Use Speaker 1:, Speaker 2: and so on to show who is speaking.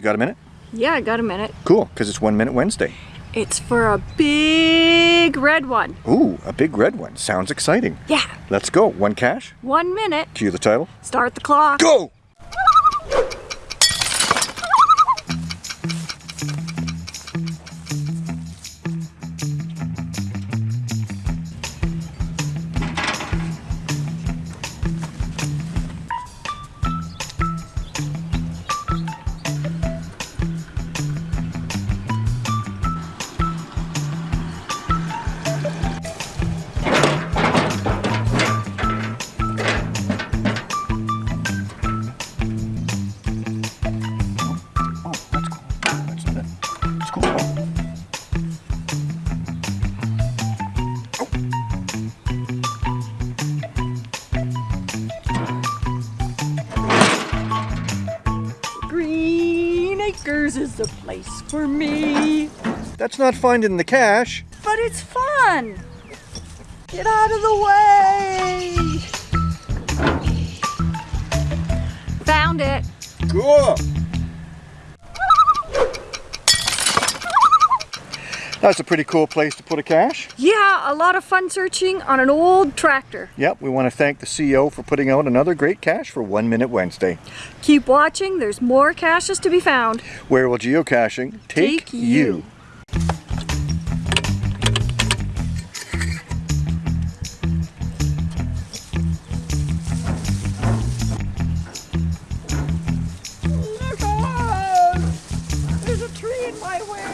Speaker 1: You got a minute?
Speaker 2: Yeah, I got a minute.
Speaker 1: Cool, because it's One Minute Wednesday.
Speaker 2: It's for a big red one.
Speaker 1: Ooh, a big red one. Sounds exciting.
Speaker 2: Yeah,
Speaker 1: Let's go. One cache.
Speaker 2: one minute.
Speaker 1: Cue the title.
Speaker 2: Start the clock.
Speaker 1: Go!
Speaker 2: Green Acres is the place for me.
Speaker 1: That's not finding the cache.
Speaker 2: But it's fun. Get out of the way. Found it.
Speaker 1: Cool. That's a pretty cool place to put a cache.
Speaker 2: Yeah, a lot of fun searching on an old tractor.
Speaker 1: Yep, we want to thank the CEO for putting out another great cache for One Minute Wednesday.
Speaker 2: Keep watching, there's more caches to be found.
Speaker 1: Where will geocaching take,
Speaker 2: Take you.
Speaker 1: you?